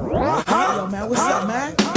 Yo, man, what's up, man?